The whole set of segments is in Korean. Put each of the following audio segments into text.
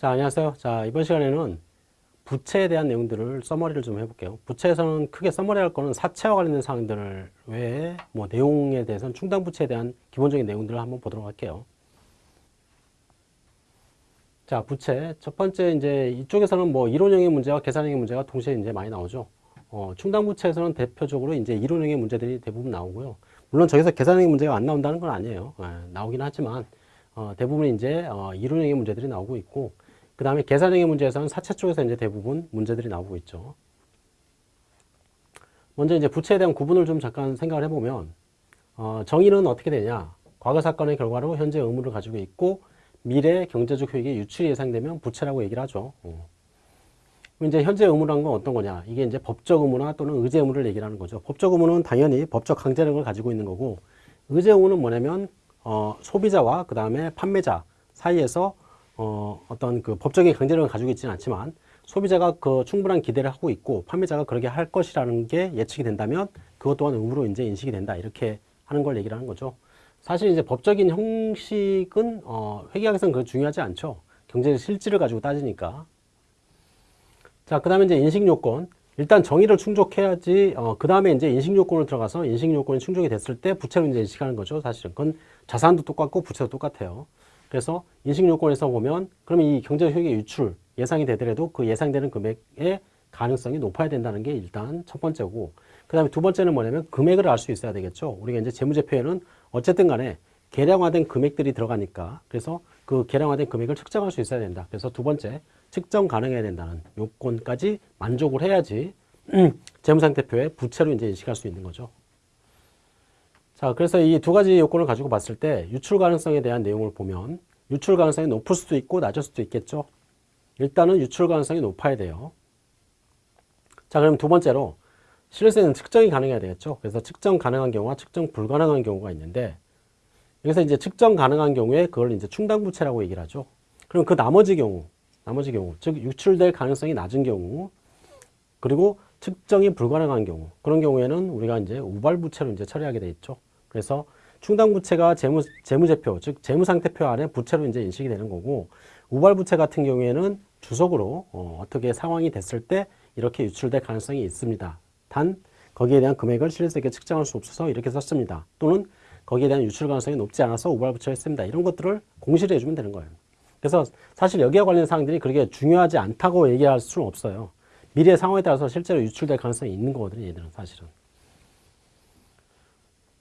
자, 안녕하세요. 자, 이번 시간에는 부채에 대한 내용들을 써머리를 좀 해볼게요. 부채에서는 크게 써머리할 거는 사채와 관련된 사항들 외에 뭐 내용에 대해서는 충당 부채에 대한 기본적인 내용들을 한번 보도록 할게요. 자, 부채. 첫 번째, 이제 이쪽에서는 뭐 이론형의 문제와 계산형의 문제가 동시에 이제 많이 나오죠. 어, 충당 부채에서는 대표적으로 이제 이론형의 문제들이 대부분 나오고요. 물론 저기서 계산형의 문제가 안 나온다는 건 아니에요. 예, 나오긴 하지만, 어, 대부분 이제, 어, 이론형의 문제들이 나오고 있고, 그 다음에 계산형의 문제에서는 사채 쪽에서 이제 대부분 문제들이 나오고 있죠. 먼저 이제 부채에 대한 구분을 좀 잠깐 생각을 해보면, 어, 정의는 어떻게 되냐. 과거 사건의 결과로 현재 의무를 가지고 있고, 미래 경제적 효익의 유출이 예상되면 부채라고 얘기를 하죠. 어. 이제 현재 의무란 건 어떤 거냐? 이게 이제 법적 의무나 또는 의제 의무를 얘기를 하는 거죠. 법적 의무는 당연히 법적 강제력을 가지고 있는 거고, 의제 의무는 뭐냐면, 어, 소비자와 그 다음에 판매자 사이에서 어, 어떤 그 법적인 강제력을 가지고 있지는 않지만 소비자가 그 충분한 기대를 하고 있고 판매자가 그렇게 할 것이라는 게 예측이 된다면 그것 또한 의무로 이제 인식이 된다. 이렇게 하는 걸 얘기를 하는 거죠. 사실 이제 법적인 형식은 어, 회계학에서는 그 중요하지 않죠. 경제 실질을 가지고 따지니까. 자, 그 다음에 이제 인식 요건. 일단 정의를 충족해야지, 어, 그 다음에 이제 인식 요건을 들어가서 인식 요건이 충족이 됐을 때 부채로 이제 인식하는 거죠. 사실은. 그건 자산도 똑같고 부채도 똑같아요. 그래서 인식 요건에서 보면, 그럼 이 경제 효익의 유출 예상이 되더라도 그 예상되는 금액의 가능성이 높아야 된다는 게 일단 첫 번째고, 그 다음에 두 번째는 뭐냐면 금액을 알 수 있어야 되겠죠. 우리가 이제 재무제표에는 어쨌든 간에 계량화된 금액들이 들어가니까 그래서 그 계량화된 금액을 측정할 수 있어야 된다. 그래서 두 번째 측정 가능해야 된다는 요건까지 만족을 해야지 재무상태표에 부채로 이제 인식할 수 있는 거죠. 자, 그래서 이 두 가지 요건을 가지고 봤을 때 유출 가능성에 대한 내용을 보면 유출 가능성이 높을 수도 있고 낮을 수도 있겠죠. 일단은 유출 가능성이 높아야 돼요. 자, 그럼 두 번째로 실효세는 측정이 가능해야 되겠죠. 그래서 측정 가능한 경우와 측정 불가능한 경우가 있는데 여기서 이제 측정 가능한 경우에 그걸 이제 충당부채라고 얘기를 하죠. 그럼 그 나머지 경우, 나머지 경우, 즉 유출될 가능성이 낮은 경우, 그리고 측정이 불가능한 경우, 그런 경우에는 우리가 이제 우발부채로 이제 처리하게 돼 있죠. 그래서 충당부채가 재무, 재무제표, 즉 재무상태표 안에 부채로 이제 인식이 되는 거고, 우발부채 같은 경우에는 주석으로 어, 떻게 상황이 됐을 때 이렇게 유출될 가능성이 있습니다. 단 거기에 대한 금액을 실질적게 측정할 수 없어서 이렇게 썼습니다. 또는 거기에 대한 유출 가능성이 높지 않아서 우발부처했습니다. 이런 것들을 공시를 해주면 되는 거예요. 그래서 사실 여기와 관련 사항들이 그렇게 중요하지 않다고 얘기할 수는 없어요. 미래 상황에 따라서 실제로 유출될 가능성이 있는 거거든요. 얘들은 사실은.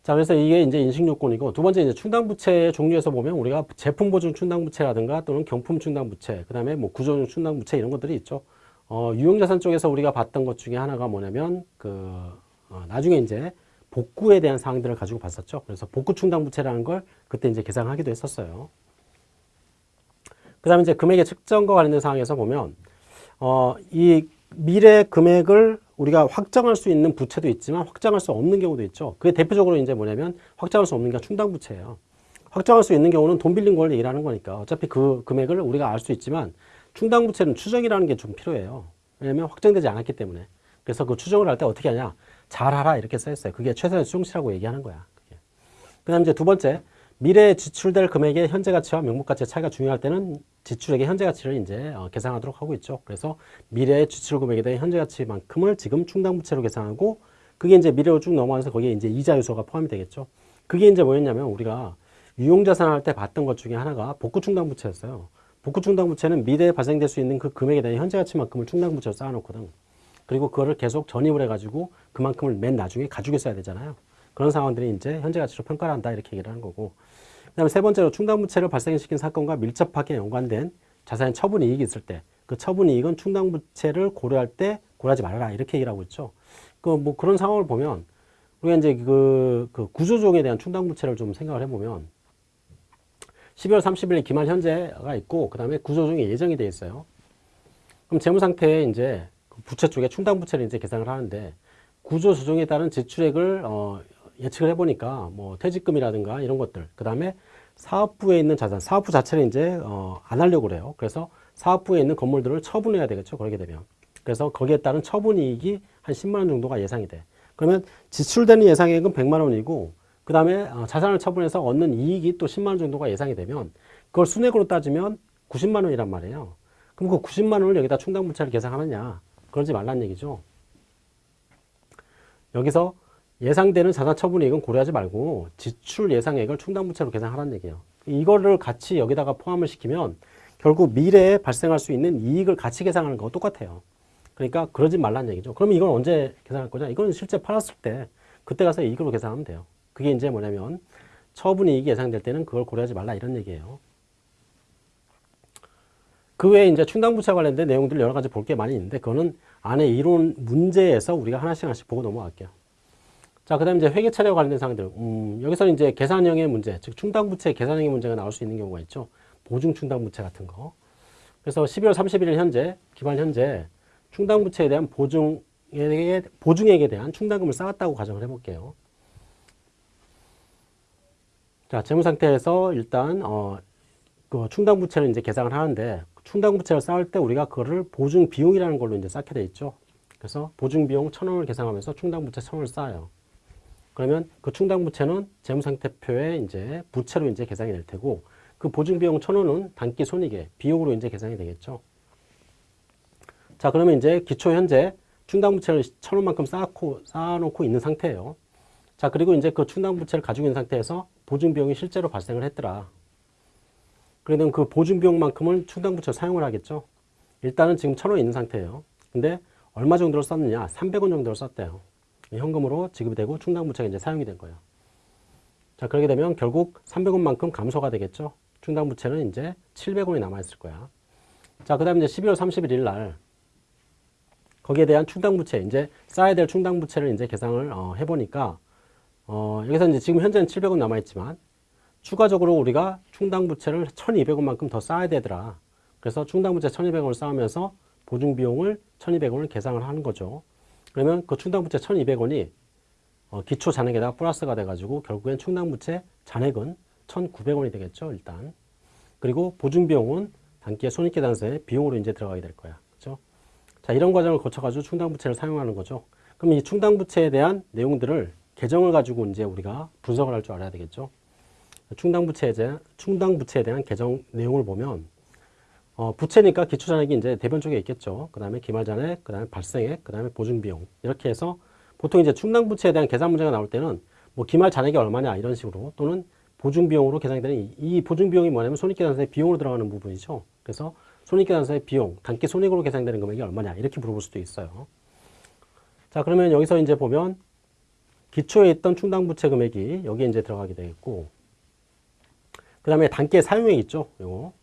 자, 그래서 이게 이제 인식요건이고 두 번째 이제 충당부채의 종류에서 보면 우리가 제품보증 충당부채라든가 또는 경품 충당부채, 그 다음에 뭐 구조용 충당부채 이런 것들이 있죠. 어, 유형자산 쪽에서 우리가 봤던 것 중에 하나가 뭐냐면 그 어, 나중에 이제 복구에 대한 사항들을 가지고 봤었죠. 그래서 복구 충당부채라는 걸 그때 이제 계산하기도 했었어요. 그 다음에 이제 금액의 측정과 관련된 사항에서 보면, 어, 이 미래 금액을 우리가 확정할 수 있는 부채도 있지만 확정할 수 없는 경우도 있죠. 그게 대표적으로 이제 뭐냐면 확정할 수 없는 게 충당부채예요. 확정할 수 있는 경우는 돈 빌린 걸 얘기하는 거니까 어차피 그 금액을 우리가 알 수 있지만 충당부채는 추정이라는 게 좀 필요해요. 왜냐면 확정되지 않았기 때문에. 그래서 그 추정을 할 때 어떻게 하냐. 잘하라 이렇게 써있어요. 그게 최선의 수용치라고 얘기하는 거야. 그 다음 이제 두 번째, 미래에 지출될 금액의 현재 가치와 명목 가치의 차이가 중요할 때는 지출액의 현재 가치를 이제 어, 계산하도록 하고 있죠. 그래서 미래의 지출 금액에 대한 현재 가치만큼을 지금 충당 부채로 계산하고 그게 이제 미래로 쭉 넘어가면서 거기에 이제 이자 요소가 포함이 되겠죠. 그게 이제 뭐였냐면 우리가 유용자산 할 때 봤던 것 중에 하나가 복구 충당 부채였어요. 복구 충당 부채는 미래에 발생될 수 있는 그 금액에 대한 현재 가치만큼을 충당 부채로 쌓아놓거든. 그리고 그거를 계속 전입을 해가지고 그만큼을 맨 나중에 가지고 있어야 되잖아요. 그런 상황들이 이제 현재 가치로 평가를 한다 이렇게 얘기를 하는 거고 그 다음에 세 번째로 충당부채를 발생시킨 사건과 밀접하게 연관된 자산의 처분 이익이 있을 때 그 처분 이익은 충당부채를 고려할 때 고려하지 말아라 이렇게 얘기를 하고 있죠. 그 뭐 그런 상황을 보면 우리가 이제 그, 그 구조조정에 대한 충당부채를 좀 생각을 해보면 12월 30일 기말 현재가 있고 그 다음에 구조조정이 예정이 돼 있어요. 그럼 재무상태에 이제 부채 쪽에 충당부채를 이제 계산을 하는데 구조 조정에 따른 지출액을 어, 예측을 해보니까 뭐 퇴직금이라든가 이런 것들 그 다음에 사업부에 있는 자산 사업부 자체를 이제 어, 안 하려고 그래요 그래서 사업부에 있는 건물들을 처분해야 되겠죠 그러게 되면 그래서 거기에 따른 처분이익이 한 10만원 정도가 예상이 돼 그러면 지출되는 예상액은 100만원이고 그 다음에 어, 자산을 처분해서 얻는 이익이 또 10만원 정도가 예상이 되면 그걸 순액으로 따지면 90만원이란 말이에요 그럼 그 90만 원을 여기다 충당부채를 계산하느냐? 그러지 말란 얘기죠. 여기서 예상되는 자산 처분이익은 고려하지 말고 지출 예상액을 충당부채로 계산하라는 얘기예요. 이거를 같이 여기다가 포함을 시키면 결국 미래에 발생할 수 있는 이익을 같이 계산하는 거 똑같아요. 그러니까 그러지 말란 얘기죠. 그러면 이건 언제 계산할 거냐? 이건 실제 팔았을 때 그때 가서 이익으로 계산하면 돼요. 그게 이제 뭐냐면 처분이익이 예상될 때는 그걸 고려하지 말라 이런 얘기예요. 그 외에 이제 충당부채 관련된 내용들 여러 가지 볼 게 많이 있는데 그거는 안에 이론 문제에서 우리가 하나씩 하나씩 보고 넘어갈게요. 자, 그 다음에 이제 회계 차례와 관련된 사항들. 음, 여기서는 이제 계산형의 문제, 즉 충당부채 계산형의 문제가 나올 수 있는 경우가 있죠. 보증 충당부채 같은 거. 그래서 12월 31일 현재, 기반 현재 충당부채에 대한 보증에, 보증액에 대한 충당금을 쌓았다고 가정을 해볼게요. 자, 재무 상태에서 일단, 어, 그 충당부채를 이제 계산을 하는데, 충당부채를 쌓을 때 우리가 그거를 보증 비용이라는 걸로 이제 쌓게 돼 있죠. 그래서 보증 비용 천 원을 계산하면서 충당부채 천 원을 쌓아요. 그러면 그 충당부채는 재무상태표에 이제 부채로 이제 계산이 될 테고, 그 보증 비용 천 원은 단기 손익의 비용으로 이제 계산이 되겠죠. 자, 그러면 이제 기초 현재 충당부채를 천 원만큼 쌓고, 쌓아놓고 있는 상태예요. 자, 그리고 이제 그 충당부채를 가지고 있는 상태에서 보증비용이 실제로 발생을 했더라. 그러면 그 보증비용만큼은 충당부채 사용을 하겠죠. 일단은 지금 천원 있는 상태예요. 근데 얼마 정도를 썼느냐? 300원 정도를 썼대요. 현금으로 지급이 되고 충당부채가 이제 사용이 된 거예요. 자, 그렇게 되면 결국 300원만큼 감소가 되겠죠. 충당부채는 이제 700원이 남아있을 거야. 자, 그 다음에 이제 12월 31일 날 거기에 대한 충당부채, 이제 쌓아야 될 충당부채를 이제 계산을 어, 해보니까 어, 여기서 이제 지금 현재는 700원 남아있지만 추가적으로 우리가 충당부채를 1200원만큼 더 쌓아야 되더라. 그래서 충당부채 1200원을 쌓으면서 보증비용을 1200원을 계산을 하는 거죠. 그러면 그 충당부채 1200원이 어, 기초 잔액에다가 플러스가 돼가지고 결국엔 충당부채 잔액은 1900원이 되겠죠, 일단. 그리고 보증비용은 단기의 손익계산서에 비용으로 이제 들어가게 될 거야. 그죠? 자, 이런 과정을 거쳐가지고 충당부채를 사용하는 거죠. 그럼 이 충당부채에 대한 내용들을 계정을 가지고 이제 우리가 분석을 할 줄 알아야 되겠죠. 충당부채에 충당부채에 대한 계정 내용을 보면, 어, 부채니까 기초잔액이 이제 대변 쪽에 있겠죠. 그 다음에 기말잔액, 그 다음에 발생액, 그 다음에 보증비용. 이렇게 해서 보통 이제 충당부채에 대한 계산 문제가 나올 때는 뭐 기말잔액이 얼마냐 이런 식으로 또는 보증비용으로 계산이 되는 이, 이 보증비용이 뭐냐면 손익계산서에 비용으로 들어가는 부분이죠. 그래서 손익계산서의 비용, 단기 손익으로 계산되는 금액이 얼마냐 이렇게 물어볼 수도 있어요. 자 그러면 여기서 이제 보면 기초에 있던 충당부채 금액이 여기에 이제 들어가게 되겠고 그 다음에 단기의 사용액 있죠. 요거.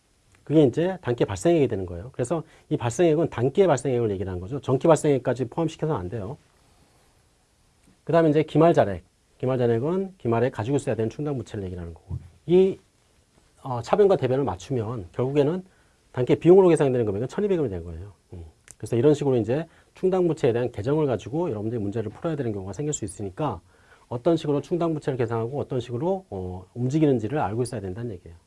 그게 이제 단기 발생액이 되는 거예요. 그래서 이 발생액은 단기의 발생액을 얘기를 하는 거죠. 전기 발생액까지 포함시켜서는 안 돼요. 그 다음에 이제 기말 잔액. 기말 잔액은 기말에 가지고 있어야 되는 충당 부채를 얘기하는 거고. 이 어, 차변과 대변을 맞추면 결국에는 단기 비용으로 계산되는 금액은 1200원이 된 거예요. 음. 그래서 이런 식으로 이제 충당 부채에 대한 계정을 가지고 여러분들이 문제를 풀어야 되는 경우가 생길 수 있으니까 어떤 식으로 충당 부채를 계산하고 어떤 식으로 어, 움직이는지를 알고 있어야 된다는 얘기예요.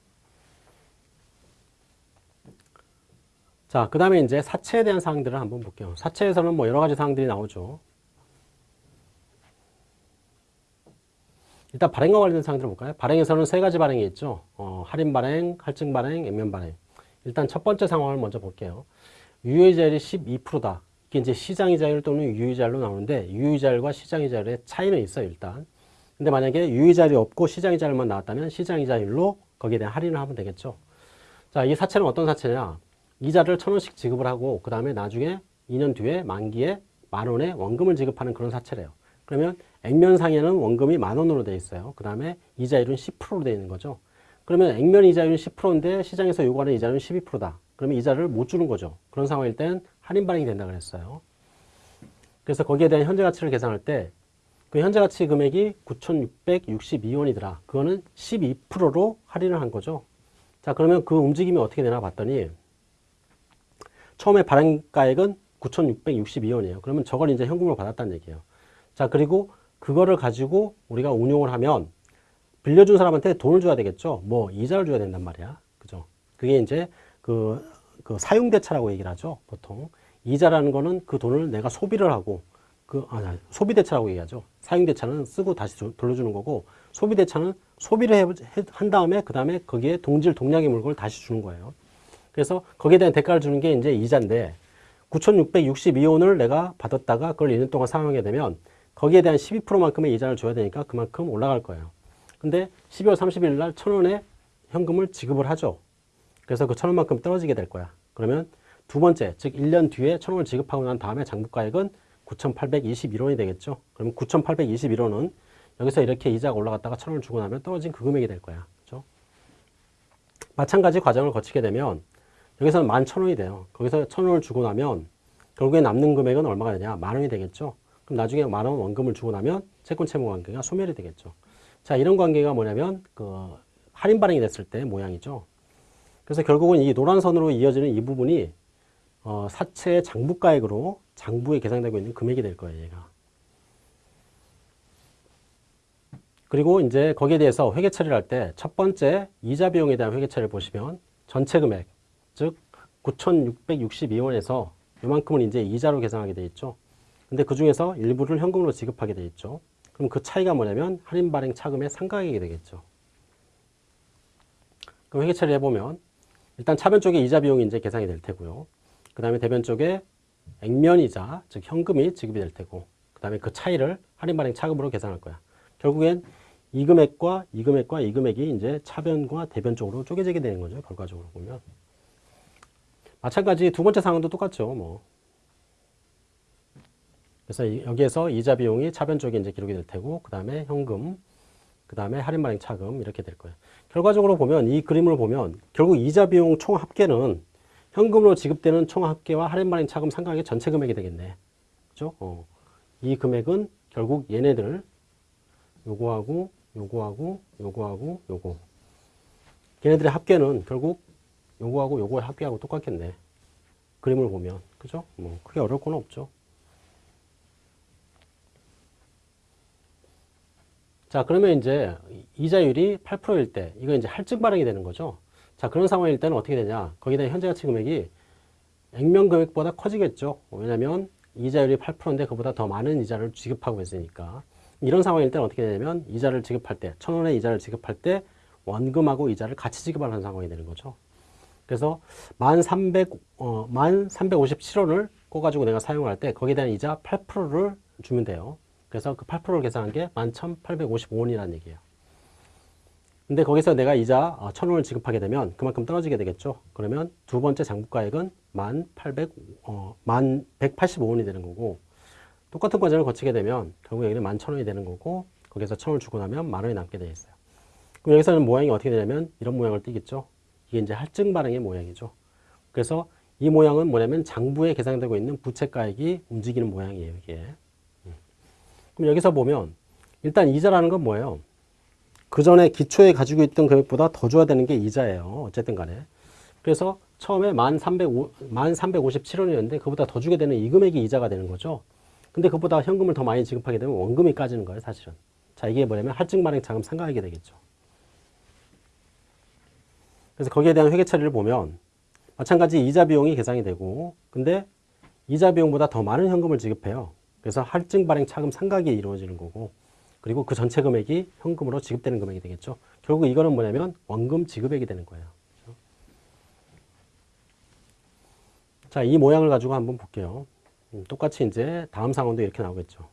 자, 그 다음에 이제 사채에 대한 사항들을 한번 볼게요. 사채에서는 뭐 여러 가지 사항들이 나오죠. 일단 발행과 관련된 사항들을 볼까요? 발행에서는 세 가지 발행이 있죠. 어, 할인 발행, 할증 발행, 액면 발행. 일단 첫 번째 상황을 먼저 볼게요. 유효이자율이 12%다. 이게 이제 시장이자율 또는 유효이자율로 나오는데 유효이자율과 시장이자율의 차이는 있어요, 일단. 근데 만약에 유효이자율이 없고 시장이자율만 나왔다면 시장이자율로 거기에 대한 할인을 하면 되겠죠. 자, 이 사채는 어떤 사채냐? 이자를 천 원씩 지급을 하고 그 다음에 나중에 2년 뒤에 만기에 만 원의 원금을 지급하는 그런 사채래요. 그러면 액면상에는 원금이 만 원으로 되어 있어요. 그 다음에 이자율은 10%로 되어 있는 거죠. 그러면 액면 이자율은 10%인데 시장에서 요구하는 이자율은 12%다. 그러면 이자를 못 주는 거죠. 그런 상황일 땐 할인 발행이 된다 그랬어요. 그래서 거기에 대한 현재 가치를 계산할 때 그 현재 가치 금액이 9,662원이더라. 그거는 12%로 할인을 한 거죠. 자, 그러면 그 움직임이 어떻게 되나 봤더니 처음에 발행가액은 9,662원이에요. 그러면 저걸 이제 현금으로 받았다는 얘기예요. 자, 그리고 그거를 가지고 우리가 운용을 하면 빌려준 사람한테 돈을 줘야 되겠죠. 뭐 이자를 줘야 된단 말이야. 그죠? 그게 이제 그, 그 사용대차라고 얘기를 하죠. 보통. 이자라는 거는 그 돈을 내가 소비를 하고 그, 아, 소비대차라고 얘기하죠. 사용대차는 쓰고 다시 돌려주는 거고 소비대차는 소비를 해, 한 다음에 그 다음에 거기에 동질 동량의 물건을 다시 주는 거예요. 그래서 거기에 대한 대가를 주는 게 이제 이자인데 9,662원을 내가 받았다가 그걸 2년 동안 사용하게 되면 거기에 대한 12%만큼의 이자를 줘야 되니까 그만큼 올라갈 거예요. 근데 12월 30일 날 1,000원의 현금을 지급을 하죠. 그래서 그 1,000원만큼 떨어지게 될 거야. 그러면 두 번째, 즉 1년 뒤에 1,000원을 지급하고 난 다음에 장부가액은 9,821원이 되겠죠. 그러면 9,821원은 여기서 이렇게 이자가 올라갔다가 1,000원을 주고 나면 떨어진 그 금액이 될 거야. 그렇죠? 마찬가지 과정을 거치게 되면 여기서는 11,000원이 돼요. 거기서 1,000원을 주고 나면 결국에 남는 금액은 얼마가 되냐? 만 원이 되겠죠. 그럼 나중에 만 원 원금을 주고 나면 채권 채무 관계가 소멸이 되겠죠. 자, 이런 관계가 뭐냐면 그 할인 발행이 됐을 때 모양이죠. 그래서 결국은 이 노란 선으로 이어지는 이 부분이 어, 사채의 장부가액으로 장부에 계산되고 있는 금액이 될 거예요, 얘가. 그리고 이제 거기에 대해서 회계 처리를 할 때 첫 번째 이자 비용에 대한 회계 처리를 보시면 전체 금액, 즉 9,662원에서 이만큼은 이제 이자로 계산하게 돼 있죠. 근데 그 중에서 일부를 현금으로 지급하게 돼 있죠. 그럼 그 차이가 뭐냐면 할인 발행 차금의 상가액이 되겠죠. 그럼 회계 처리 해보면 일단 차변 쪽에 이자 비용이 이제 계산이 될 테고요. 그 다음에 대변 쪽에 액면이자, 즉 현금이 지급이 될 테고 그 다음에 그 차이를 할인 발행 차금으로 계산할 거야. 결국엔 이 금액과 이 금액과 이 금액이 이제 차변과 대변 쪽으로 쪼개지게 되는 거죠. 결과적으로 보면. 마찬가지 두 번째 상황도 똑같죠. 뭐. 그래서 여기에서 이자 비용이 차변 쪽에 이제 기록이 될 테고, 그 다음에 현금, 그 다음에 할인 발행 차금 이렇게 될 거예요. 결과적으로 보면 이 그림을 보면 결국 이자 비용 총 합계는 현금으로 지급되는 총 합계와 할인 발행 차금 상각의 전체 금액이 되겠네. 그죠? 어. 이 금액은 결국 얘네들 요거하고 요거하고 요거하고 요거 걔네들의 합계는 결국 요거하고 요거의 합계하고 똑같겠네. 그림을 보면. 그죠? 뭐 크게 어려울 건 없죠. 자, 그러면 이제 이자율이 8%일 때, 이거 이제 할증 발행이 되는 거죠. 자, 그런 상황일 때는 어떻게 되냐. 거기다 현재 가치 금액이 액면 금액보다 커지겠죠. 왜냐면 이자율이 8%인데 그보다 더 많은 이자를 지급하고 있으니까. 이런 상황일 때는 어떻게 되냐면 이자를 지급할 때, 천 원의 이자를 지급할 때 원금하고 이자를 같이 지급하는 상황이 되는 거죠. 그래서 만 300, 어, 만 357원을 꿔가지고 내가 사용할 때 거기에 대한 이자 8%를 주면 돼요. 그래서 그 8%를 계산한 게 11,855원이라는 얘기예요. 근데 거기서 내가 이자 1,000원을 지급하게 되면 그만큼 떨어지게 되겠죠. 그러면 두 번째 장부가액은 1,800, 어, 1,185원이 되는 거고 똑같은 과정을 거치게 되면 결국 여기는 11,000원이 되는 거고 거기서 1,000원을 주고 나면 만 원이 남게 되어 있어요. 그럼 여기서는 모양이 어떻게 되냐면 이런 모양을 띠겠죠. 이게 이제 할증 발행의 모양이죠. 그래서 이 모양은 뭐냐면 장부에 계산되고 있는 부채가액이 움직이는 모양이에요. 이게. 음. 그럼 여기서 보면 일단 이자라는 건 뭐예요? 그 전에 기초에 가지고 있던 금액보다 더 줘야 되는 게 이자예요. 어쨌든 간에. 그래서 처음에 1357원이었는데 그보다 더 주게 되는 이 금액이 이자가 되는 거죠. 근데 그보다 현금을 더 많이 지급하게 되면 원금이 까지는 거예요, 사실은. 자, 이게 뭐냐면 할증 발행 자금 상각액이 되겠죠. 그래서 거기에 대한 회계 처리를 보면 마찬가지 이자 비용이 계산이 되고 근데 이자 비용보다 더 많은 현금을 지급해요. 그래서 할증 발행 차금 상각이 이루어지는 거고 그리고 그 전체 금액이 현금으로 지급되는 금액이 되겠죠. 결국 이거는 뭐냐면 원금 지급액이 되는 거예요. 자, 이 모양을 가지고 한번 볼게요. 음, 똑같이 이제 다음 상황도 이렇게 나오겠죠.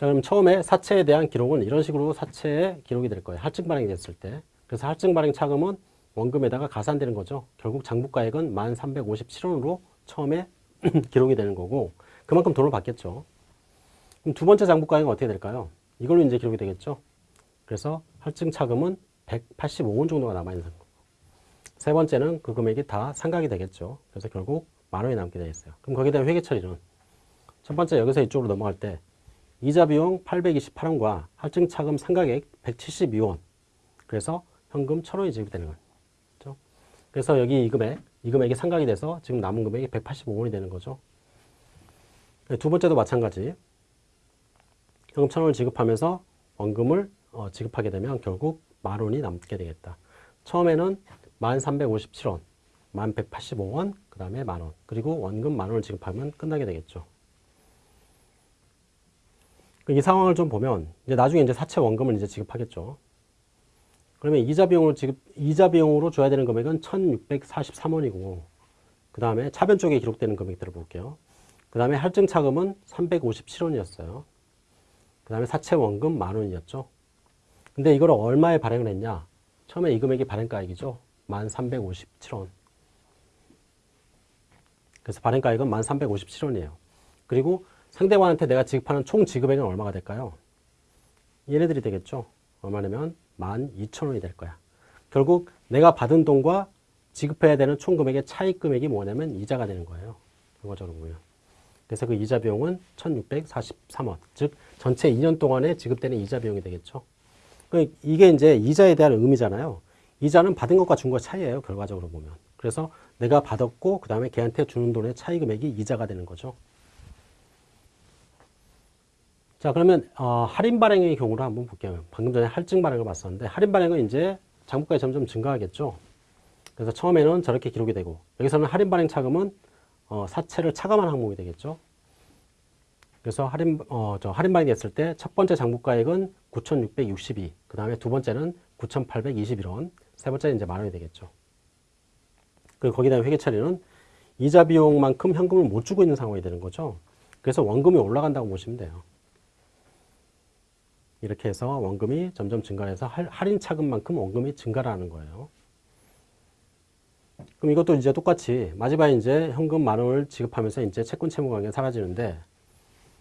자, 그럼 처음에 사채에 대한 기록은 이런 식으로 사채에 기록이 될 거예요. 할증 발행이 됐을 때. 그래서 할증 발행 차금은 원금에다가 가산되는 거죠. 결국 장부가액은 1,357원으로 처음에 기록이 되는 거고 그만큼 돈을 받겠죠. 그럼 두 번째 장부가액은 어떻게 될까요? 이걸로 이제 기록이 되겠죠. 그래서 할증 차금은 185원 정도가 남아있는 거고 세 번째는 그 금액이 다 상각이 되겠죠. 그래서 결국 만 원이 남게 되어 있어요. 그럼 거기에 대한 회계 처리는 첫 번째 여기서 이쪽으로 넘어갈 때 이자 비용 828원과 할증 차금 상각액 172원. 그래서 현금 1,000원이 지급되는 거죠. 그렇죠? 그래서 여기 이 금액, 이 금액이 상각이 돼서 지금 남은 금액이 185원이 되는 거죠. 두 번째도 마찬가지. 현금 1,000원을 지급하면서 원금을 어, 지급하게 되면 결국 만 원이 남게 되겠다. 처음에는 1,357원, 1,185원, 그 다음에 만 원. 그리고 원금 만 원을 지급하면 끝나게 되겠죠. 이 상황을 좀 보면 이제 나중에 이제 사채 원금을 이제 지급하겠죠. 그러면 이자 비용으로 지급, 이자 비용으로 줘야 되는 금액은 1643원이고, 그 다음에 차변 쪽에 기록되는 금액들을 볼게요. 그 다음에 할증 차금은 357원이었어요. 그 다음에 사채 원금 만 원이었죠. 근데 이걸 얼마에 발행을 했냐? 처음에 이 금액이 발행가액이죠. 1357원. 그래서 발행가액은 1357원이에요. 그리고 상대방한테 내가 지급하는 총 지급액은 얼마가 될까요? 얘네들이 되겠죠. 얼마냐면 12,000원이 될 거야. 결국 내가 받은 돈과 지급해야 되는 총 금액의 차익 금액이 뭐냐면 이자가 되는 거예요. 결과적으로 보면. 그래서 그 이자 비용은 1,643원. 즉 전체 2년 동안에 지급되는 이자 비용이 되겠죠. 그 이게 이제 이자에 대한 의미잖아요. 이자는 받은 것과 준 것 차이예요. 결과적으로 보면. 그래서 내가 받았고 그 다음에 걔한테 주는 돈의 차이 금액이 이자가 되는 거죠. 자 그러면 어, 할인 발행의 경우를 한번 볼게요. 방금 전에 할증 발행을 봤었는데 할인 발행은 이제 장부가에 점점 증가하겠죠. 그래서 처음에는 저렇게 기록이 되고 여기서는 할인 발행 차금은 어, 사채를 차감한 항목이 되겠죠. 그래서 할인 어, 저 할인 발행이 됐을 때 첫 번째 장부가액은 9,662, 그 다음에 두 번째는 9,821원, 세 번째는 이제 만 원이 되겠죠. 그리고 거기다 회계 처리는 이자 비용만큼 현금을 못 주고 있는 상황이 되는 거죠. 그래서 원금이 올라간다고 보시면 돼요. 이렇게 해서 원금이 점점 증가해서 할인 차금만큼 원금이 증가하는 거예요. 그럼 이것도 이제 똑같이 마지막에 이제 현금 만 원을 지급하면서 이제 채권 채무 관계가 사라지는데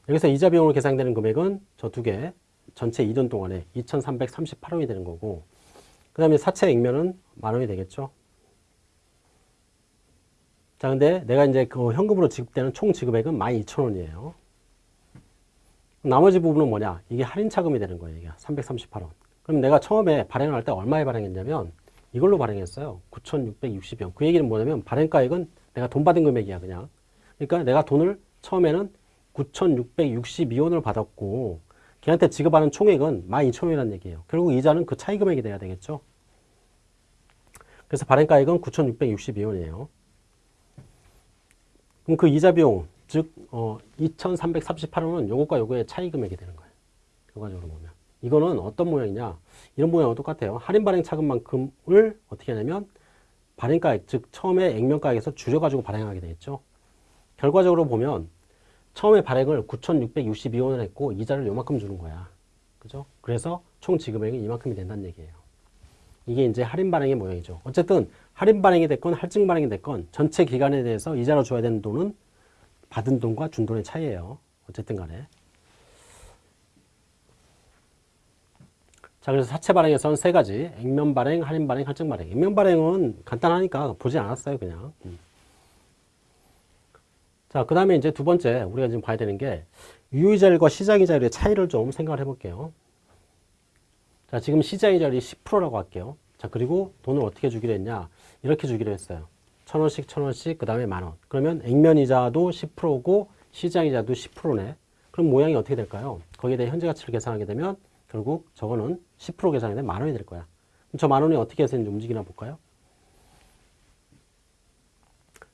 여기서 이자 비용으로 계산되는 금액은 저 두 개 전체 2년 동안에 2,338원이 되는 거고 그 다음에 사채 액면은 만 원이 되겠죠. 자 근데 내가 이제 그 현금으로 지급되는 총 지급액은 12,000원이에요. 나머지 부분은 뭐냐? 이게 할인 차금이 되는 거예요. 이게 338원. 그럼 내가 처음에 발행을 할 때 얼마에 발행했냐면 이걸로 발행했어요. 9,660원. 그 얘기는 뭐냐면 발행가액은 내가 돈 받은 금액이야 그냥. 그러니까 내가 돈을 처음에는 9,662원을 받았고 걔한테 지급하는 총액은 12,000원이라는 얘기예요. 결국 이자는 그 차이 금액이 돼야 되겠죠. 그래서 발행가액은 9,662원이에요. 그럼 그 이자 비용, 즉 어, 2,338원은 요것과 요거의 차이 금액이 되는 거예요. 결과적으로 보면. 이거는 어떤 모양이냐. 이런 모양은 똑같아요. 할인 발행 차금만큼을 어떻게 하냐면 발행가액, 즉 처음에 액면가액에서 줄여가지고 발행하게 되겠죠. 결과적으로 보면 처음에 발행을 9,662원을 했고 이자를 요만큼 주는 거야. 그죠? 그래서 총 지급액이 이만큼이 된다는 얘기예요. 이게 이제 할인 발행의 모양이죠. 어쨌든 할인 발행이 됐건 할증 발행이 됐건 전체 기간에 대해서 이자로 줘야 되는 돈은 받은 돈과 준 돈의 차이예요. 어쨌든 간에. 자, 그래서 사채 발행에서는 세 가지. 액면 발행, 할인 발행, 할증 발행. 액면 발행은 간단하니까 보지 않았어요, 그냥. 음. 자, 그 다음에 이제 두 번째 우리가 지금 봐야 되는 게 유효이자율과 시장이자율의 차이를 좀 생각을 해볼게요. 자, 지금 시장이자율이 10%라고 할게요. 자, 그리고 돈을 어떻게 주기로 했냐? 이렇게 주기로 했어요. 천 원씩, 천 원씩, 그 다음에 만 원. 그러면 액면이자도 10%고 시장이자도 10%네. 그럼 모양이 어떻게 될까요? 거기에 대해 현재 가치를 계산하게 되면 결국 저거는 10% 계산이 되면 만 원이 될 거야. 저 만 원이 어떻게 해서 움직이나 볼까요?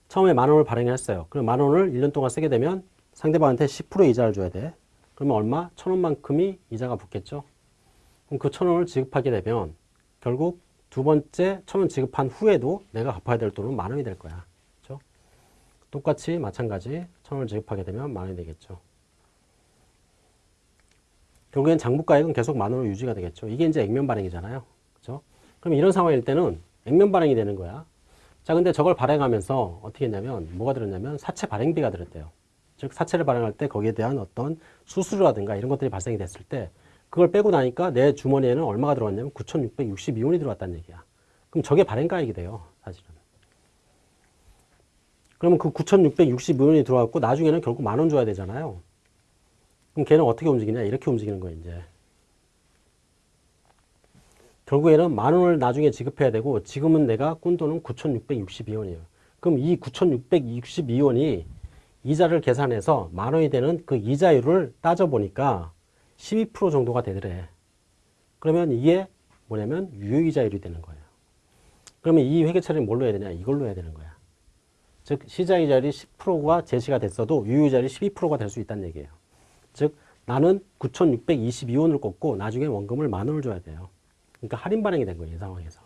처음에 만 원을 발행했어요. 그럼 만 원을 1년 동안 쓰게 되면 상대방한테 10% 이자를 줘야 돼. 그러면 얼마? 천 원만큼이 이자가 붙겠죠. 그럼 그 천 원을 지급하게 되면 결국 두 번째 천원 지급한 후에도 내가 갚아야 될 돈은 만 원이 될 거야. 그렇죠? 똑같이 마찬가지 천 원을 지급하게 되면 만 원이 되겠죠. 결국엔 장부가액은 계속 만 원으로 유지가 되겠죠. 이게 이제 액면 발행이잖아요. 그렇죠? 그럼 이런 상황일 때는 액면 발행이 되는 거야. 자, 근데 저걸 발행하면서 어떻게 했냐면 뭐가 들었냐면 사채 발행비가 들었대요. 즉 사채를 발행할 때 거기에 대한 어떤 수수료라든가 이런 것들이 발생이 됐을 때 그걸 빼고 나니까 내 주머니에는 얼마가 들어왔냐면 9,662원이 들어왔다는 얘기야. 그럼 저게 발행가액이 돼요. 사실은. 그러면 그 9,662원이 들어왔고 나중에는 결국 만 원 줘야 되잖아요. 그럼 걔는 어떻게 움직이냐? 이렇게 움직이는 거예요, 이제. 결국에는 만 원을 나중에 지급해야 되고 지금은 내가 꾼 돈은 9,662원이에요. 그럼 이 9,662원이 이자를 계산해서 만 원이 되는 그 이자율을 따져보니까 12% 정도가 되더래. 그러면 이게 뭐냐면 유효이자율이 되는 거예요. 그러면 이 회계처리는 뭘로 해야 되냐? 이걸로 해야 되는 거야. 즉 시장이자율이 10%가 제시가 됐어도 유효이자율이 12%가 될 수 있다는 얘기예요. 즉 나는 9,622원을 꽂고 나중에 원금을 만 원을 줘야 돼요. 그러니까 할인 발행이 된 거예요. 이 상황에서.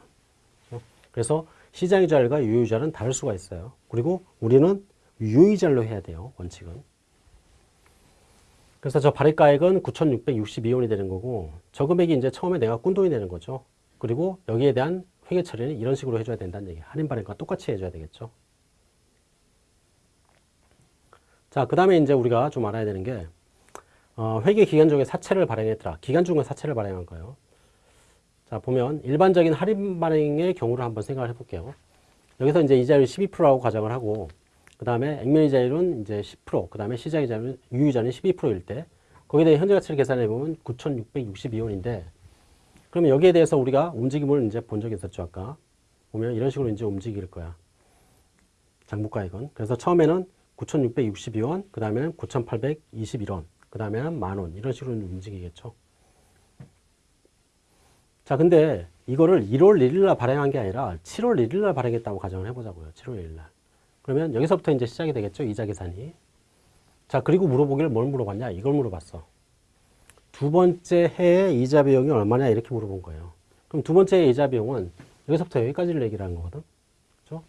그래서 시장이자율과 유효이자는 다를 수가 있어요. 그리고 우리는 유효이자율로 해야 돼요. 원칙은. 그래서 저 발행가액은 9,662원이 되는 거고 저 금액이 이제 처음에 내가 꾼 돈이 되는 거죠. 그리고 여기에 대한 회계 처리는 이런 식으로 해줘야 된다는 얘기예요. 할인 발행과 똑같이 해줘야 되겠죠. 자, 그 다음에 이제 우리가 좀 알아야 되는 게 어, 회계 기간 중에 사채를 발행했더라. 기간 중에 사채를 발행한 거예요. 자, 보면 일반적인 할인 발행의 경우를 한번 생각을 해볼게요. 여기서 이제 이자율 12%라고 가정을 하고 그 다음에 액면이 자율은 이제 10%, 그 다음에 시장이자율은 유이자는 12%일 때 거기에 대해 현재 가치를 계산해 보면 9,662원인데 그러면 여기에 대해서 우리가 움직임을 이제 본 적이 있었죠 아까. 보면 이런 식으로 이제 움직일 거야. 장부가액은. 그래서 처음에는 9,662원 그 다음에는 9,821원 그 다음에는 만원. 이런 식으로 움직이겠죠. 자 근데 이거를 1월 1일 날 발행한 게 아니라 7월 1일 날 발행했다고 가정을 해보자고요. 7월 1일 날 그러면 여기서부터 이제 시작이 되겠죠. 이자 계산이. 자, 그리고 물어보기를 뭘 물어봤냐? 이걸 물어봤어. 두 번째 해의 이자 비용이 얼마냐? 이렇게 물어본 거예요. 그럼 두 번째 이자 비용은 여기서부터 여기까지를 얘기를 한 거거든. 그죠?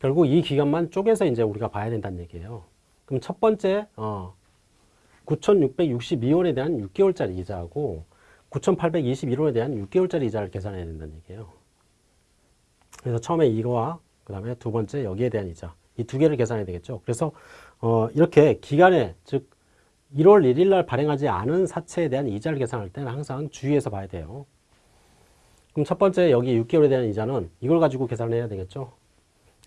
결국 이 기간만 쪼개서 이제 우리가 봐야 된다는 얘기예요. 그럼 첫 번째, 어, 9,662원에 대한 6개월짜리 이자하고 9,821원에 대한 6개월짜리 이자를 계산해야 된다는 얘기예요. 그래서 처음에 이거와 그 다음에 두 번째 여기에 대한 이자 이 두 개를 계산해야 되겠죠. 그래서 어 이렇게 기간에 즉 1월 1일 날 발행하지 않은 사채에 대한 이자를 계산할 때는 항상 주의해서 봐야 돼요. 그럼 첫 번째 여기 6개월에 대한 이자는 이걸 가지고 계산을 해야 되겠죠.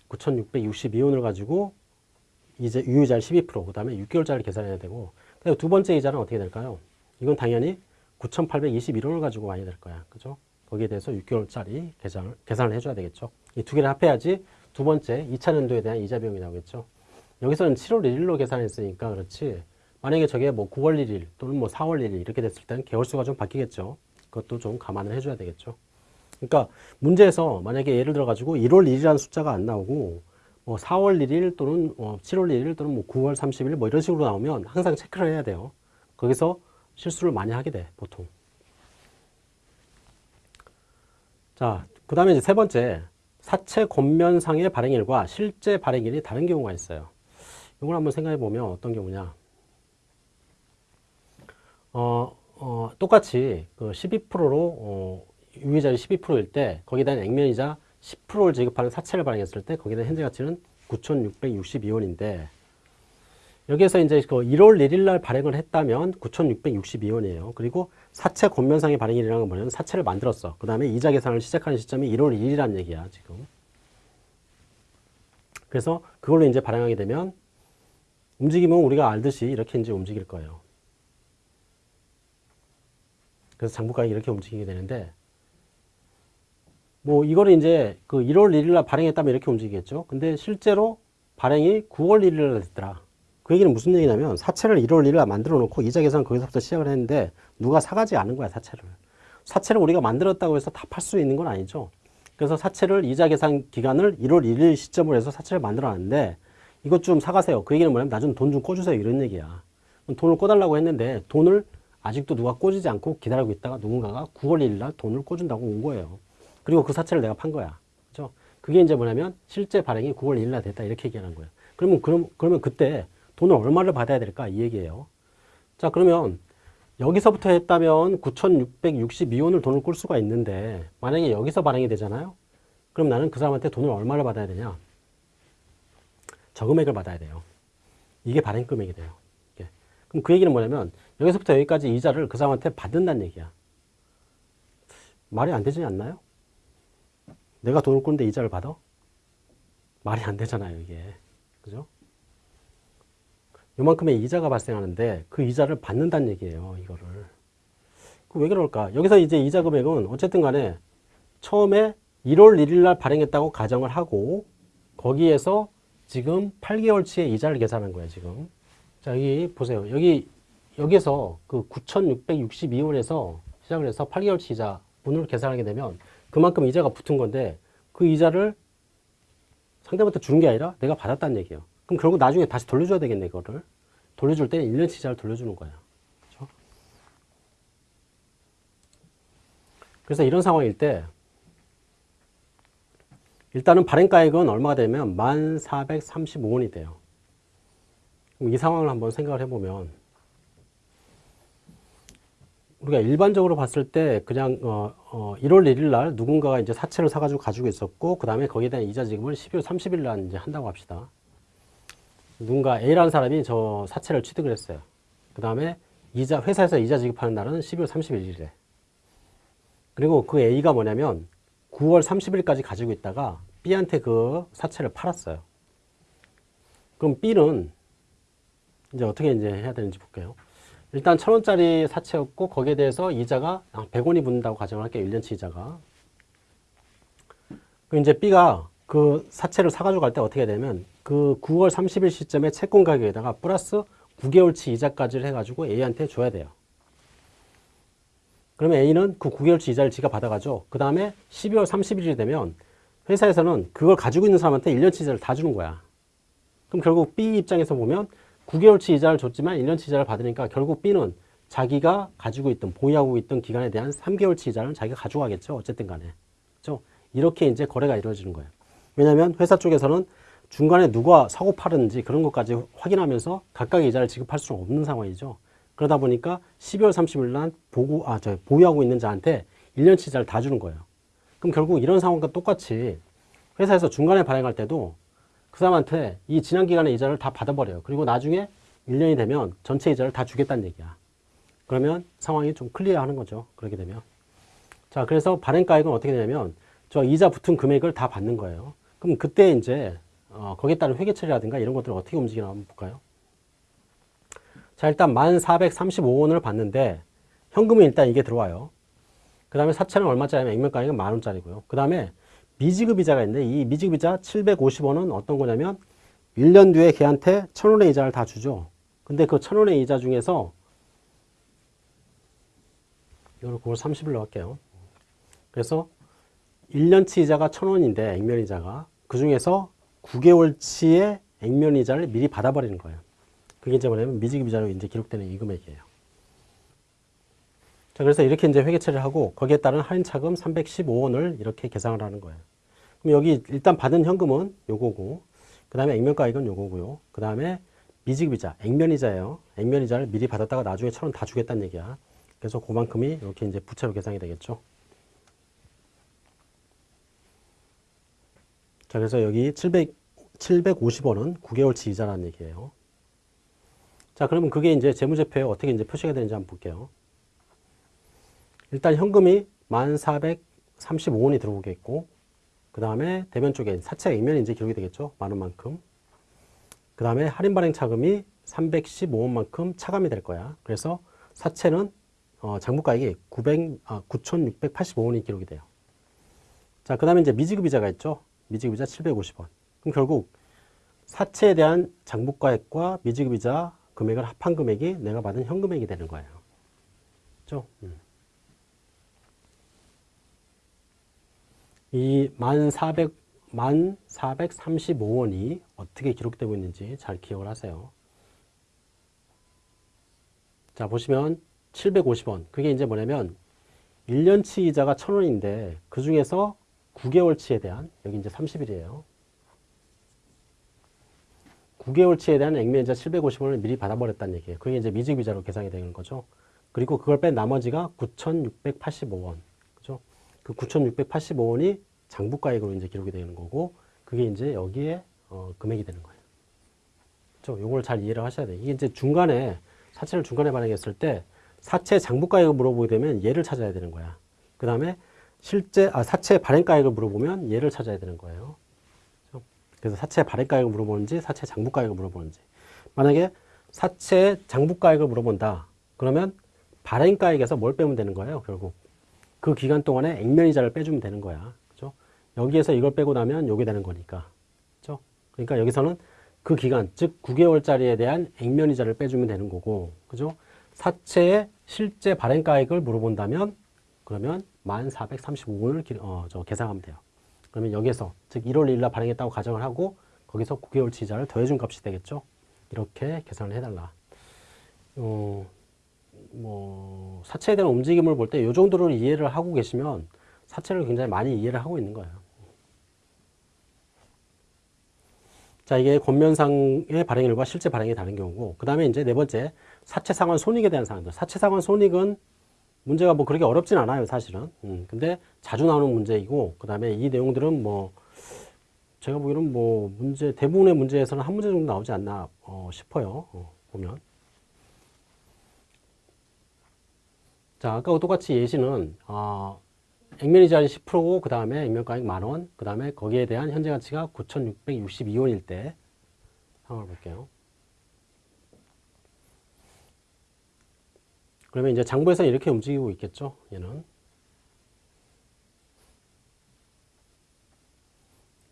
9,662원을 가지고 이제 유효자를 12%그 다음에 6개월짜리 계산해야 되고 두 번째 이자는 어떻게 될까요? 이건 당연히 9,821원을 가지고 와야 될 거야. 그죠? 거기에 대해서 6개월짜리 계산을, 계산을 해줘야 되겠죠. 이 두 개를 합해야지 두 번째 2차 연도에 대한 이자 비용이 나오겠죠. 여기서는 7월 1일로 계산했으니까 그렇지. 만약에 저게 뭐 9월 1일 또는 뭐 4월 1일 이렇게 됐을 때는 개월수가 좀 바뀌겠죠. 그것도 좀 감안을 해줘야 되겠죠. 그러니까 문제에서 만약에 예를 들어 가지고 1월 1일이라는 숫자가 안 나오고 뭐 4월 1일 또는 뭐 7월 1일 또는 뭐 9월 30일 뭐 이런 식으로 나오면 항상 체크를 해야 돼요. 거기서 실수를 많이 하게 돼 보통. 자, 그 다음에 이제 세 번째, 사채 권면상의 발행일과 실제 발행일이 다른 경우가 있어요. 이걸 한번 생각해 보면 어떤 경우냐. 어, 어, 똑같이 그 12%로, 어, 유의자율 12%일 때, 거기에 대한 액면이자 10%를 지급하는 사채를 발행했을 때, 거기에 대한 현재 가치는 9,662원인데, 여기에서 이제 그 1월 1일 날 발행을 했다면 9,662원이에요. 그리고 사채 권면상의 발행일이라는 건 뭐냐면 사채를 만들었어. 그 다음에 이자 계산을 시작하는 시점이 1월 1일이라는 얘기야, 지금. 그래서 그걸로 이제 발행하게 되면 움직임은 우리가 알듯이 이렇게 이제 움직일 거예요. 그래서 장부가액이 이렇게 움직이게 되는데 뭐 이거를 이제 그 1월 1일 날 발행했다면 이렇게 움직이겠죠. 근데 실제로 발행이 9월 1일 날 됐더라. 그 얘기는 무슨 얘기냐면 사채를 1월 1일 만들어 놓고 이자 계산 거기서부터 시작을 했는데 누가 사가지 않은 거야 사채를. 사채를 우리가 만들었다고 해서 다 팔 수 있는 건 아니죠. 그래서 사채를 이자 계산 기간을 1월 1일 시점으로 해서 사채를 만들어 놨는데 이것 좀 사가세요. 그 얘기는 뭐냐면 나 좀 돈 좀 꿔주세요. 이런 얘기야. 돈을 꿔달라고 했는데 돈을 아직도 누가 꿔주지 않고 기다리고 있다가 누군가가 9월 1일 날 돈을 꿔준다고 온 거예요. 그리고 그 사채를 내가 판 거야. 그죠? 그게 이제 뭐냐면 실제 발행이 9월 1일 날 됐다. 이렇게 얘기하는 거예요 그러면 그럼 그러면 그때 돈을 얼마를 받아야 될까? 이 얘기예요. 자, 그러면 여기서부터 했다면 9,662원을 돈을 꿀 수가 있는데 만약에 여기서 발행이 되잖아요. 그럼 나는 그 사람한테 돈을 얼마를 받아야 되냐? 저 금액을 받아야 돼요. 이게 발행 금액이 돼요. 이게. 그럼 그 얘기는 뭐냐면 여기서부터 여기까지 이자를 그 사람한테 받는다는 얘기야. 말이 안 되지 않나요? 내가 돈을 꾸는데 이자를 받아? 말이 안 되잖아요, 이게. 그죠? 요만큼의 이자가 발생하는데 그 이자를 받는다는 얘기예요. 이거를. 왜 그럴까? 여기서 이제 이자 금액은 어쨌든 간에 처음에 1월 1일 날 발행했다고 가정을 하고 거기에서 지금 8개월치의 이자를 계산한 거예요. 지금. 자, 여기 보세요. 여기 여기서 그 9,662원에서 시작을 해서 8개월치 이자 분을 계산하게 되면 그만큼 이자가 붙은 건데 그 이자를 상대한테 주는 게 아니라 내가 받았다는 얘기예요. 그럼 결국 나중에 다시 돌려줘야 되겠네, 이거를. 돌려줄 때는 1년치 이자를 돌려주는 거야. 그렇죠? 그래서 이런 상황일 때 일단은 발행가액은 얼마가 되면 1435원이 돼요. 이 상황을 한번 생각을 해보면 우리가 일반적으로 봤을 때 그냥 어, 어 1월 1일 날 누군가가 이제 사채를 사가지고 가지고 있었고 그 다음에 거기에 대한 이자 지급을 12월 30일 날 이제 한다고 합시다. 누군가 A라는 사람이 저 사채를 취득을 했어요. 그 다음에 이자 회사에서 이자 지급하는 날은 12월 31일이래. 그리고 그 A가 뭐냐면 9월 30일까지 가지고 있다가 B한테 그 사채를 팔았어요. 그럼 B는 이제 어떻게 이제 해야 되는지 볼게요. 일단 천 원짜리 사채였고 거기에 대해서 이자가 100원이 붙는다고 가정을 할게요. 1년치 이자가. 그 이제 B가 그 사채를 사가지고 갈 때 어떻게 되냐면 그 9월 30일 시점에 채권 가격에다가 플러스 9개월치 이자까지를 해가지고 A한테 줘야 돼요. 그러면 A는 그 9개월치 이자를 지가 받아가죠. 그 다음에 12월 30일이 되면 회사에서는 그걸 가지고 있는 사람한테 1년치 이자를 다 주는 거야. 그럼 결국 B 입장에서 보면 9개월치 이자를 줬지만 1년치 이자를 받으니까 결국 B는 자기가 가지고 있던 보유하고 있던 기간에 대한 3개월치 이자를 자기가 가져가겠죠. 어쨌든 간에. 그렇죠? 이렇게 이제 거래가 이루어지는 거예요. 왜냐하면 회사 쪽에서는 중간에 누가 사고 팔았는지 그런 것까지 확인하면서 각각의 이자를 지급할 수는 없는 상황이죠. 그러다 보니까 12월 30일 날 보고, 아, 저, 보유하고 있는 자한테 1년치 이자를 다 주는 거예요. 그럼 결국 이런 상황과 똑같이 회사에서 중간에 발행할 때도 그 사람한테 이 지난 기간의 이자를 다 받아버려요. 그리고 나중에 1년이 되면 전체 이자를 다 주겠다는 얘기야. 그러면 상황이 좀 클리어하는 거죠. 그렇게 되면. 자, 그래서 발행가액은 어떻게 되냐면 저 이자 붙은 금액을 다 받는 거예요. 그럼 그때 이제 어, 거기에 따른 회계 처리라든가 이런 것들을 어떻게 움직이나 한번 볼까요? 자, 일단 1435원을 받는데 현금은 일단 이게 들어와요. 그 다음에 사채는 얼마짜리냐면 액면가액은 만원짜리고요. 그 다음에 미지급 이자가 있는데 이 미지급 이자 750원은 어떤 거냐면 1년 뒤에 걔한테 1000원의 이자를 다 주죠. 근데 그 1000원의 이자 중에서 이거를 9월 30일로 할게요. 그래서 1년치 이자가 1000원인데 액면 이자가 그 중에서 9개월치의 액면 이자를 미리 받아버리는 거예요. 그게 이제 뭐냐면 미지급 이자로 이제 기록되는 이 금액이에요. 자, 그래서 이렇게 이제 회계 처리를 하고 거기에 따른 할인 차금 315원을 이렇게 계상을 하는 거예요. 그럼 여기 일단 받은 현금은 요거고, 그 다음에 액면가액은 요거고요. 그 다음에 미지급이자, 액면이자예요. 액면이자를 미리 받았다가 나중에 천 원 다 주겠다는 얘기야. 그래서 그만큼이 이렇게 이제 부채로 계상이 되겠죠. 자, 그래서 여기 700, 750원은 9개월치 이자라는 얘기예요. 자, 그러면 그게 이제 재무제표에 어떻게 이제 표시가 되는지 한번 볼게요. 일단 현금이 1435원이 들어오겠고, 그 다음에 대면 쪽에 사채 액면이 이제 기록이 되겠죠. 만원 만큼. 그 다음에 할인 발행 차금이 315원만큼 차감이 될 거야. 그래서 사채는 어, 장부가액이 900, 아, 9,685원이 기록이 돼요. 자, 그 다음에 이제 미지급이자가 있죠. 미지급이자 750원. 그럼 결국 사채에 대한 장부가액과 미지급이자 금액을 합한 금액이 내가 받은 현금액이 되는 거예요. 그죠? 음. 이 1,400, 1,435원이 어떻게 기록되고 있는지 잘 기억을 하세요. 자, 보시면 750원. 그게 이제 뭐냐면 1년치 이자가 1,000원인데 그 중에서 9개월치에 대한 여기 이제 30일이에요. 9개월치에 대한 액면이자 750원을 미리 받아버렸다는 얘기예요. 그게 이제 미지급이자로 계산이 되는 거죠. 그리고 그걸 뺀 나머지가 9,685원. 그죠? 그 9,685원이 장부가액으로 이제 기록이 되는 거고, 그게 이제 여기에 어, 금액이 되는 거예요. 그죠? 요걸 잘 이해를 하셔야 돼요. 이게 이제 중간에, 사채를 중간에 발행했을 때, 사채 장부가액을 물어보게 되면 얘를 찾아야 되는 거야. 그 다음에 실제, 아, 사채 발행가액을 물어보면 얘를 찾아야 되는 거예요. 그래서 사채 발행가액을 물어보는지, 사채 장부가액을 물어보는지. 만약에 사채 장부가액을 물어본다. 그러면 발행가액에서 뭘 빼면 되는 거예요, 결국. 그 기간 동안에 액면이자를 빼주면 되는 거야. 그죠? 여기에서 이걸 빼고 나면 요게 되는 거니까. 그죠? 그러니까 여기서는 그 기간, 즉 9개월짜리에 대한 액면이자를 빼주면 되는 거고. 그죠? 사채의 실제 발행가액을 물어본다면 그러면 1435원을 어, 저 계산하면 돼요. 그러면 여기에서 즉 1월 1일 날 발행했다고 가정을 하고 거기서 9개월치 이자를 더해준 값이 되겠죠. 이렇게 계산을 해달라. 어, 뭐 사체에 대한 움직임을 볼 때 이 정도를 이해를 하고 계시면 사체를 굉장히 많이 이해를 하고 있는 거예요. 자, 이게 권면상의 발행일과 실제 발행이 다른 경우고, 그 다음에 이제 네 번째, 사체 상환 손익에 대한 사항들. 사체 상환 손익은 문제가 뭐 그렇게 어렵진 않아요, 사실은. 음, 근데 자주 나오는 문제이고, 그 다음에 이 내용들은 뭐, 제가 보기에는 뭐, 문제, 대부분의 문제에서는 한 문제 정도 나오지 않나 어, 싶어요. 어, 보면. 자, 아까와 똑같이 예시는, 어, 액면이 자리 10%고 그 다음에 액면가액 만원 그 다음에 거기에 대한 현재 가치가 9,662원일 때 상황을 볼게요. 그러면 이제 장부에서 이렇게 움직이고 있겠죠. 얘는.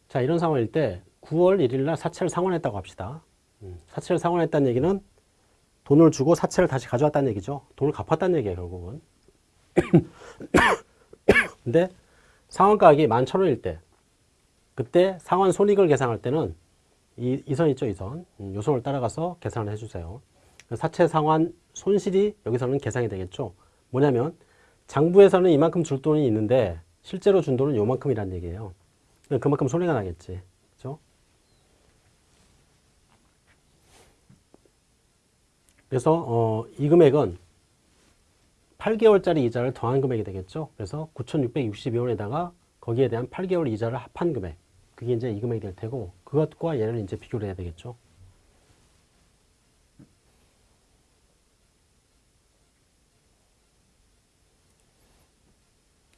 자 이런 상황일 때 9월 1일 날 사채를 상환했다고 합시다. 음, 사채를 상환했다는 얘기는 돈을 주고 사채를 다시 가져왔다는 얘기죠. 돈을 갚았다는 얘기예요 결국은. 근데 상환가액이 11,000원일 때 그때 상환 손익을 계산할 때는 이, 이 선 있죠, 이 선. 음, 요 선을 따라가서 계산을 해주세요. 사채 상환 손실이 여기서는 계산이 되겠죠. 뭐냐면 장부에서는 이만큼 줄 돈이 있는데 실제로 준 돈은 요만큼이란 얘기예요. 그만큼 손해가 나겠지. 그죠? 그래서 어, 이 금액은 8개월짜리 이자를 더한 금액이 되겠죠. 그래서 9,662원에다가 거기에 대한 8개월 이자를 합한 금액. 그게 이제 이 금액이 될 테고 그것과 얘를 이제 비교를 해야 되겠죠.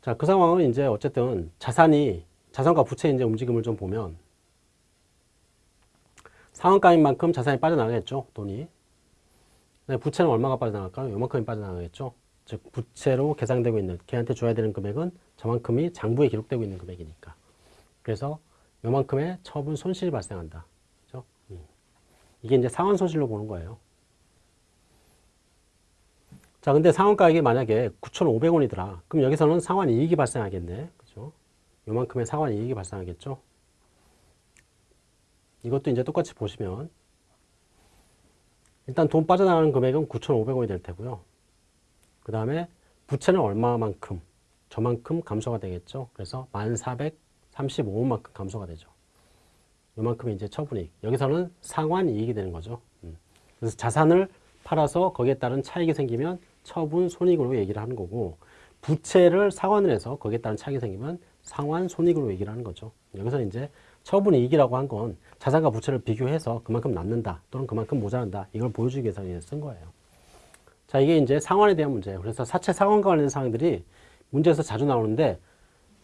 자, 그 상황은 이제 어쨌든 자산이 자산과 부채 이제 움직임을 좀 보면 상한가인 만큼 자산이 빠져나가겠죠, 돈이. 네, 부채는 얼마가 빠져나갈까요? 요만큼이 빠져나가겠죠. 즉 부채로 계상되고 있는 걔한테 줘야 되는 금액은 저만큼이 장부에 기록되고 있는 금액이니까. 그래서 요만큼의 처분 손실이 발생한다. 그죠? 음. 이게 이제 상환 손실로 보는 거예요. 자, 근데 상환 가액이 만약에 9,500원이더라. 그럼 여기서는 상환 이익이 발생하겠네. 그죠? 요만큼의 상환 이익이 발생하겠죠? 이것도 이제 똑같이 보시면 일단 돈 빠져나가는 금액은 9,500원이 될 테고요. 그 다음에 부채는 얼마만큼 저만큼 감소가 되겠죠. 그래서 1435원만큼 감소가 되죠. 이만큼이 이제 처분이익. 여기서는 상환이익이 되는 거죠. 음. 그래서 자산을 팔아서 거기에 따른 차익이 생기면 처분 손익으로 얘기를 하는 거고 부채를 상환을 해서 거기에 따른 차익이 생기면 상환 손익으로 얘기를 하는 거죠. 여기서 이제 처분이익이라고 한 건 자산과 부채를 비교해서 그만큼 남는다 또는 그만큼 모자란다 이걸 보여주기 위해서 쓴 거예요. 자, 이게 이제 상환에 대한 문제예요. 그래서 사채 상환과 관련된 사항들이 문제에서 자주 나오는데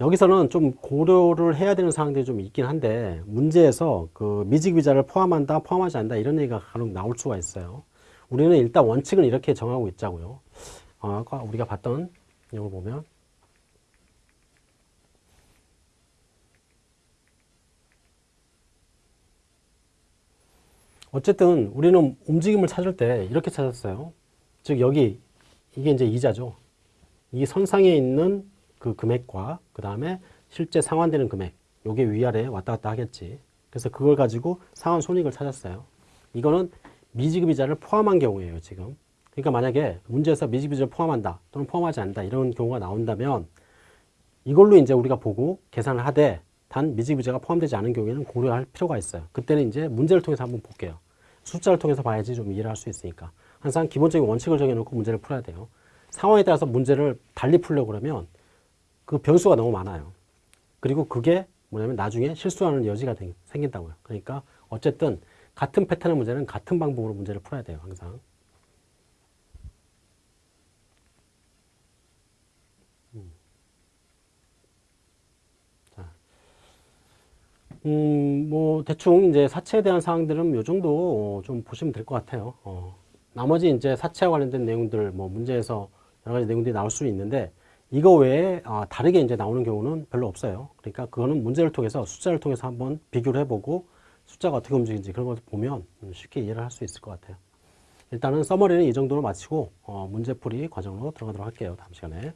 여기서는 좀 고려를 해야 되는 사항들이 좀 있긴 한데 문제에서 그 미직비자를 포함한다, 포함하지 않는다 이런 얘기가 간혹 나올 수가 있어요. 우리는 일단 원칙은 이렇게 정하고 있자고요. 어, 아까 우리가 봤던 이걸 보면 어쨌든 우리는 움직임을 찾을 때 이렇게 찾았어요. 즉 여기 이게 이제 이자죠. 이 선상에 있는 그 금액과 그 다음에 실제 상환되는 금액 요게 위아래 왔다 갔다 하겠지. 그래서 그걸 가지고 상환 손익을 찾았어요. 이거는 미지급 이자를 포함한 경우예요 지금. 그러니까 만약에 문제에서 미지급이자를 포함한다 또는 포함하지 않는다 이런 경우가 나온다면 이걸로 이제 우리가 보고 계산을 하되 단 미지급이자가 포함되지 않은 경우에는 고려할 필요가 있어요. 그때는 이제 문제를 통해서 한번 볼게요. 숫자를 통해서 봐야지 좀 이해를 할 수 있으니까. 항상 기본적인 원칙을 정해놓고 문제를 풀어야 돼요. 상황에 따라서 문제를 달리 풀려고 그러면 그 변수가 너무 많아요. 그리고 그게 뭐냐면 나중에 실수하는 여지가 생긴다고요. 그러니까 어쨌든 같은 패턴의 문제는 같은 방법으로 문제를 풀어야 돼요. 항상. 음, 뭐, 대충 이제 사체에 대한 사항들은 요 정도 좀 보시면 될 것 같아요. 어. 나머지 이제 사체와 관련된 내용들 뭐 문제에서 여러 가지 내용들이 나올 수 있는데 이거 외에 아, 다르게 이제 나오는 경우는 별로 없어요. 그러니까 그거는 문제를 통해서 숫자를 통해서 한번 비교를 해보고 숫자가 어떻게 움직이는지 그런 것을 보면 쉽게 이해를 할 수 있을 것 같아요. 일단은 서머리는 이 정도로 마치고 어, 문제풀이 과정으로 들어가도록 할게요. 다음 시간에.